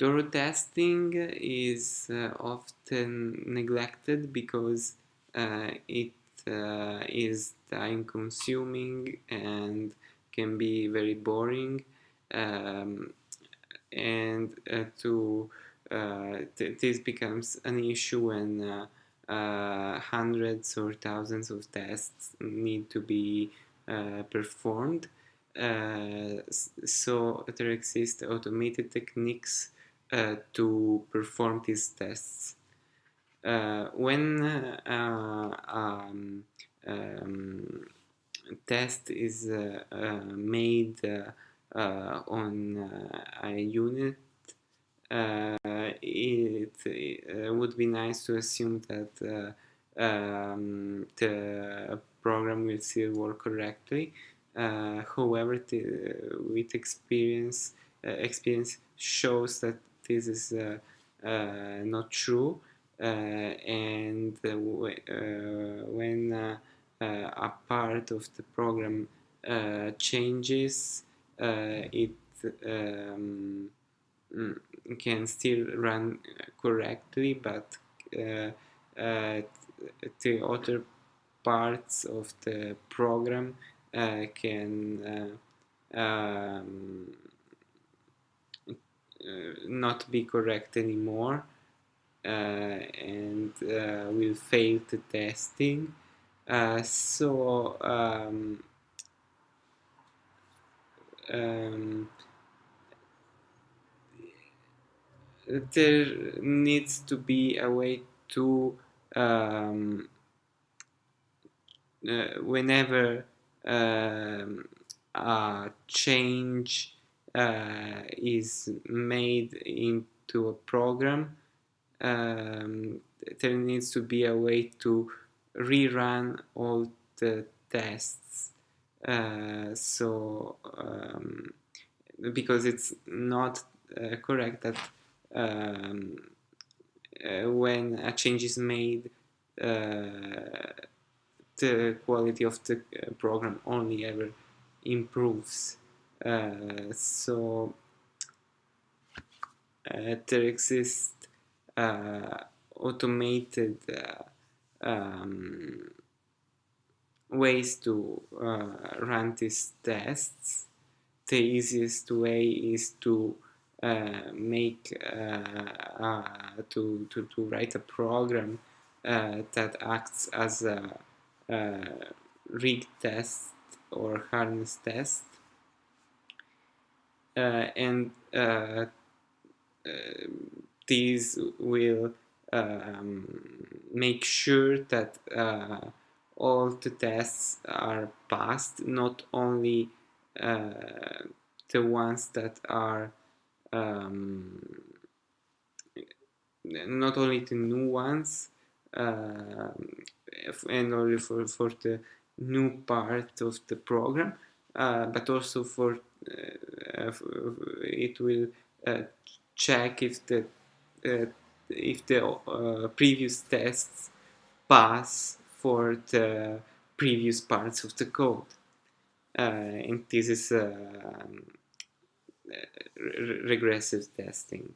Thorough testing is uh, often neglected because uh, it uh, is time consuming and can be very boring um, and uh, to uh, th this becomes an issue when uh, hundreds or thousands of tests need to be performed. So there exist automated techniques uh, to perform these tests. Uh, when uh, um, um, test is made on a unit it, would be nice to assume that um, the program will still work correctly. Uh, however, with experience, uh, experience shows that this is uh, uh, not true uh, and when a part of the program changes it um, mm, can still run correctly but the other parts of the program uh, can uh, um, uh, not be correct anymore uh, and uh, will fail the testing. So um, um, there needs to be a way to um, uh, whenever um, a change uh, is made into a program, um, there needs to be a way to rerun all the tests. Uh, so, um, because it's not uh, correct that um, uh, when a change is made, uh, the quality of the uh, program only ever improves. Uh, so uh, there exist uh, automated um, ways to run these tests. The easiest way is to uh, make uh, uh, to, to, to write a program that acts as a, rig test or harness test uh, and uh, uh, these will um, make sure that all the tests are passed, not only the ones that are um, not only the new ones uh, and only for, for the new part of the program uh, but also for uh, Uh, it will uh, check if the uh, if the uh, previous tests pass for the previous parts of the code. and this is um, regressive testing.